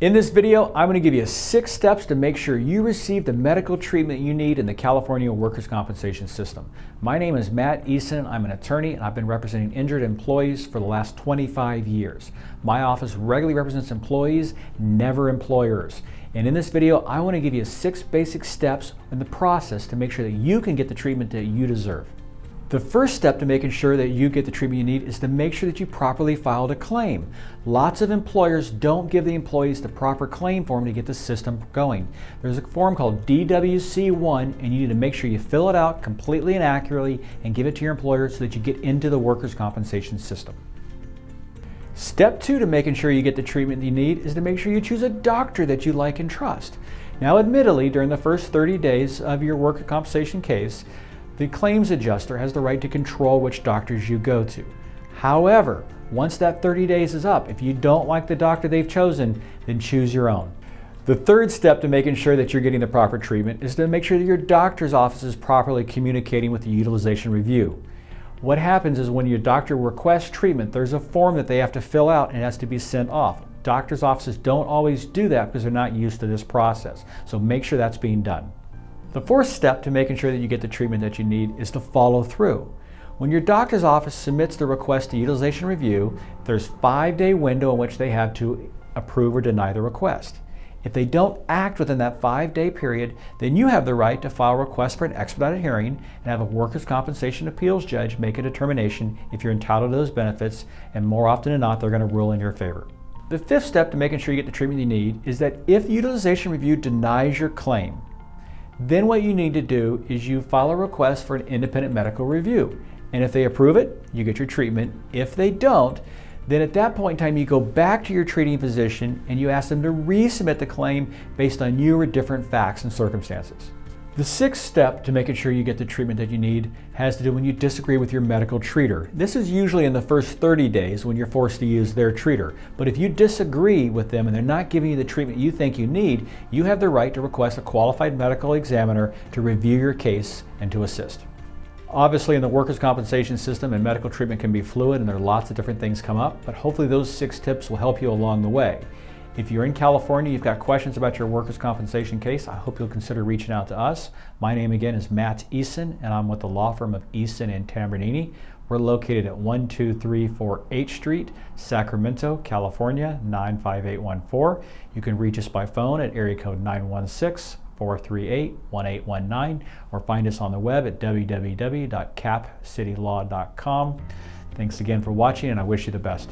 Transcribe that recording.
In this video, I'm going to give you six steps to make sure you receive the medical treatment you need in the California workers' compensation system. My name is Matt Eason. I'm an attorney and I've been representing injured employees for the last 25 years. My office regularly represents employees, never employers. And in this video, I want to give you six basic steps in the process to make sure that you can get the treatment that you deserve. The first step to making sure that you get the treatment you need is to make sure that you properly filed a claim. Lots of employers don't give the employees the proper claim form to get the system going. There's a form called DWC-1 and you need to make sure you fill it out completely and accurately and give it to your employer so that you get into the workers' compensation system. Step two to making sure you get the treatment you need is to make sure you choose a doctor that you like and trust. Now admittedly, during the first 30 days of your workers' compensation case, the claims adjuster has the right to control which doctors you go to. However, once that 30 days is up, if you don't like the doctor they've chosen, then choose your own. The third step to making sure that you're getting the proper treatment is to make sure that your doctor's office is properly communicating with the utilization review. What happens is when your doctor requests treatment, there's a form that they have to fill out and it has to be sent off. Doctor's offices don't always do that because they're not used to this process. So make sure that's being done. The fourth step to making sure that you get the treatment that you need is to follow through. When your doctor's office submits the request to utilization review, there's five day window in which they have to approve or deny the request. If they don't act within that five day period, then you have the right to file a request for an expedited hearing and have a workers' compensation appeals judge make a determination if you're entitled to those benefits, and more often than not, they're going to rule in your favor. The fifth step to making sure you get the treatment you need is that if the utilization review denies your claim, then what you need to do is you file a request for an independent medical review. And if they approve it, you get your treatment. If they don't, then at that point in time, you go back to your treating physician and you ask them to resubmit the claim based on newer different facts and circumstances. The sixth step to making sure you get the treatment that you need has to do when you disagree with your medical treater. This is usually in the first 30 days when you're forced to use their treater. But if you disagree with them and they're not giving you the treatment you think you need, you have the right to request a qualified medical examiner to review your case and to assist. Obviously in the workers' compensation system and medical treatment can be fluid and there are lots of different things come up, but hopefully those six tips will help you along the way. If you're in California, you've got questions about your workers' compensation case, I hope you'll consider reaching out to us. My name again is Matt Eason, and I'm with the law firm of Eason and Tambornini. We're located at 1234 H Street, Sacramento, California, 95814. You can reach us by phone at area code 916 438 1819 or find us on the web at www.capcitylaw.com. Thanks again for watching, and I wish you the best.